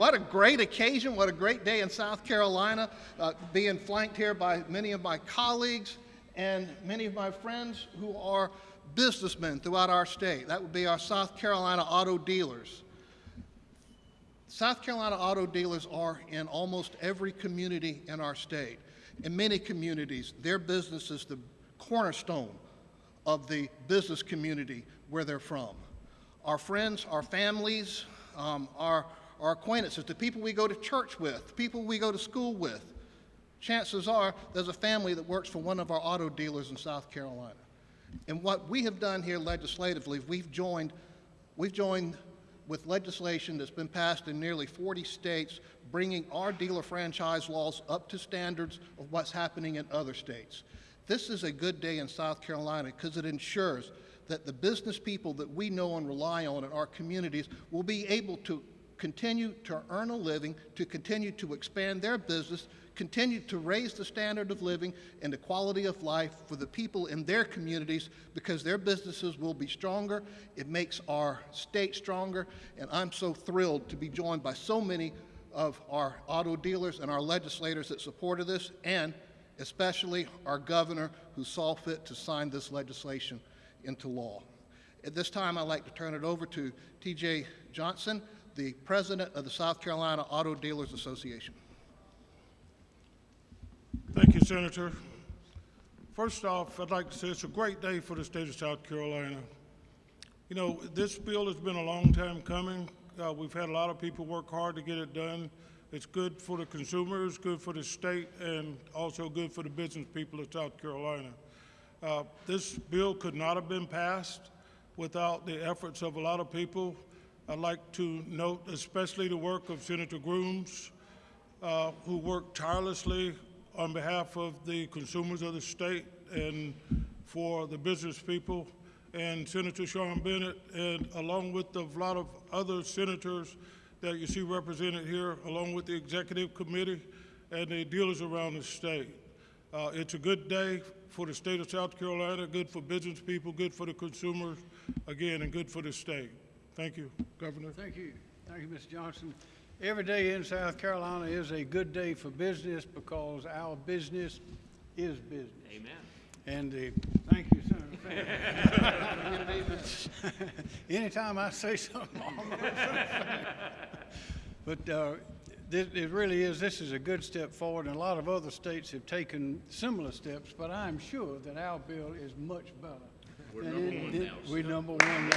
What a great occasion. What a great day in South Carolina, uh, being flanked here by many of my colleagues and many of my friends who are businessmen throughout our state. That would be our South Carolina auto dealers. South Carolina auto dealers are in almost every community in our state. In many communities, their business is the cornerstone of the business community where they're from. Our friends, our families, um, our, our acquaintances, the people we go to church with, the people we go to school with, chances are there's a family that works for one of our auto dealers in South Carolina. And what we have done here legislatively, we've joined, we've joined with legislation that's been passed in nearly 40 states, bringing our dealer franchise laws up to standards of what's happening in other states. This is a good day in South Carolina because it ensures that the business people that we know and rely on in our communities will be able to continue to earn a living, to continue to expand their business, continue to raise the standard of living and the quality of life for the people in their communities because their businesses will be stronger. It makes our state stronger, and I'm so thrilled to be joined by so many of our auto dealers and our legislators that supported this, and especially our governor who saw fit to sign this legislation into law. At this time, I'd like to turn it over to TJ Johnson, the president of the South Carolina Auto Dealers Association. Thank you, Senator. First off, I'd like to say it's a great day for the state of South Carolina. You know, this bill has been a long time coming. Uh, we've had a lot of people work hard to get it done. It's good for the consumers, good for the state, and also good for the business people of South Carolina. Uh, this bill could not have been passed without the efforts of a lot of people. I'd like to note especially the work of Senator Grooms, uh, who worked tirelessly on behalf of the consumers of the state and for the business people, and Senator Sean Bennett, and along with a lot of other senators that you see represented here, along with the executive committee and the dealers around the state. Uh, it's a good day for the state of South Carolina, good for business people, good for the consumers, again, and good for the state. Thank you, Governor. Thank you. Thank you, Mr. Johnson. Every day in South Carolina is a good day for business because our business is business. Amen. And uh, thank you, Senator Anytime I say something, I'm gonna say But uh, this, it really is, this is a good step forward, and a lot of other states have taken similar steps, but I'm sure that our bill is much better. We're than number it- one now, We're number one now.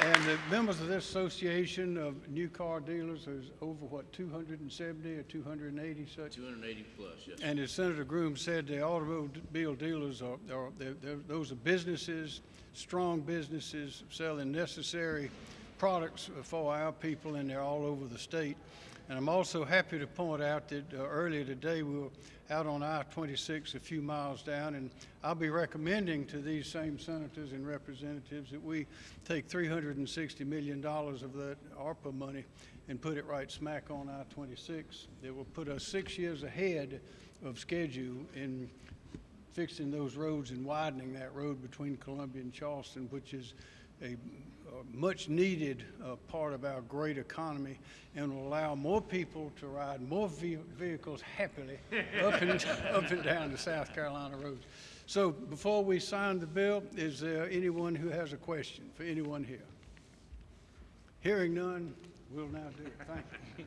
And the members of this association of new car dealers, there's over, what, 270 or 280 such? 280 plus, yes. And as Senator Groom said, the automobile dealers are, are they're, they're, those are businesses, strong businesses selling necessary products for our people, and they're all over the state. And I'm also happy to point out that uh, earlier today we were out on I-26 a few miles down, and I'll be recommending to these same senators and representatives that we take $360 million of that ARPA money and put it right smack on I-26. That will put us six years ahead of schedule in fixing those roads and widening that road between Columbia and Charleston, which is a, a much needed uh, part of our great economy and will allow more people to ride more ve- vehicles happily up and, up and down the South Carolina roads. So before we sign the bill, is there anyone who has a question for anyone here? Hearing none, we'll now do it. Thank you.